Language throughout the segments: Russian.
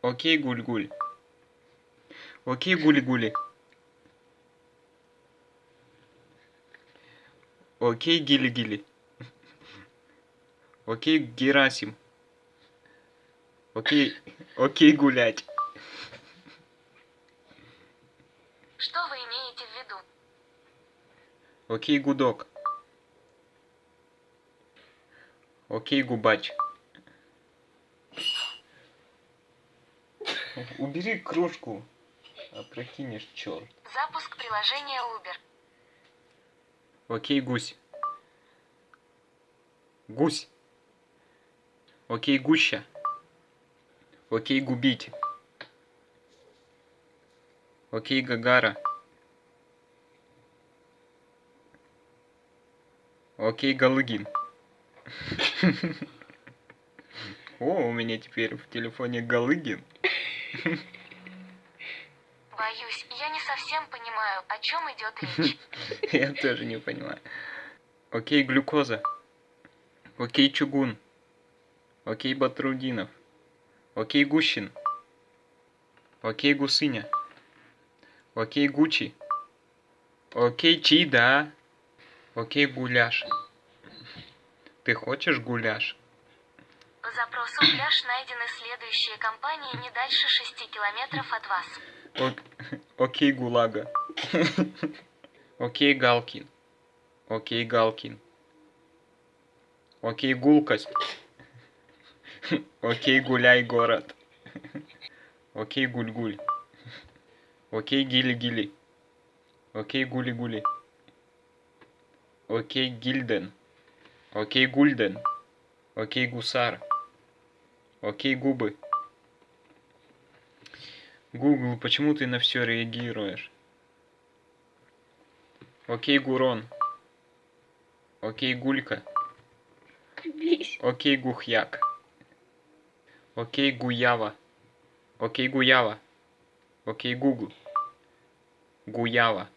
Окей, гуль-гуль. Окей, гули-гули. Окей, гили-гили. Окей, Герасим. Окей, окей, гулять. Что вы имеете в виду? Окей, гудок. Окей, губач. Убери кружку. Опрокинешь, черт. Запуск приложения Uber. Окей, гусь. Гусь. Окей, гуща. Окей, губить. Окей, Гагара. Окей, Галыгин. О, у меня теперь в телефоне Галыгин. Боюсь, я не совсем понимаю, о чем идет речь. Я тоже не понимаю. Окей, глюкоза. Окей, чугун. Окей, Батрудинов. Окей, Гущин. Окей, Гусыня. Окей, Гучи. Окей, Чида. Окей, гуляш. Ты хочешь гуляш? По запросу пляж найдены следующие компании не дальше 6 километров от вас. Ок- Окей, Гулага. Окей, Галкин. Окей, Галкин. Окей, Гулкость. Окей, Гуляй, город. Окей, Гуль-Гуль. Окей, Гили-Гили. Окей, Гули-Гули. Окей, Гильден. Окей, Гульден. Окей, Гусар. Окей, Губы. Google, почему ты на все реагируешь? Окей, Гурон. Окей, Гулька. Окей, Гухяк. Окей, Гуява. Окей, Гуява. Окей, Гугл. Гуява.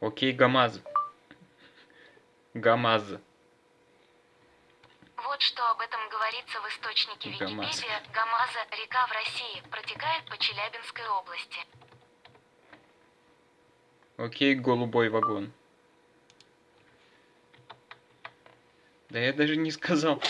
Окей, Гамаз. Гамаз. Вот что об этом говорится в источнике. Википедия. Гамаза – река в России, протекает по Челябинской области. Окей, голубой вагон. Да я даже не сказал.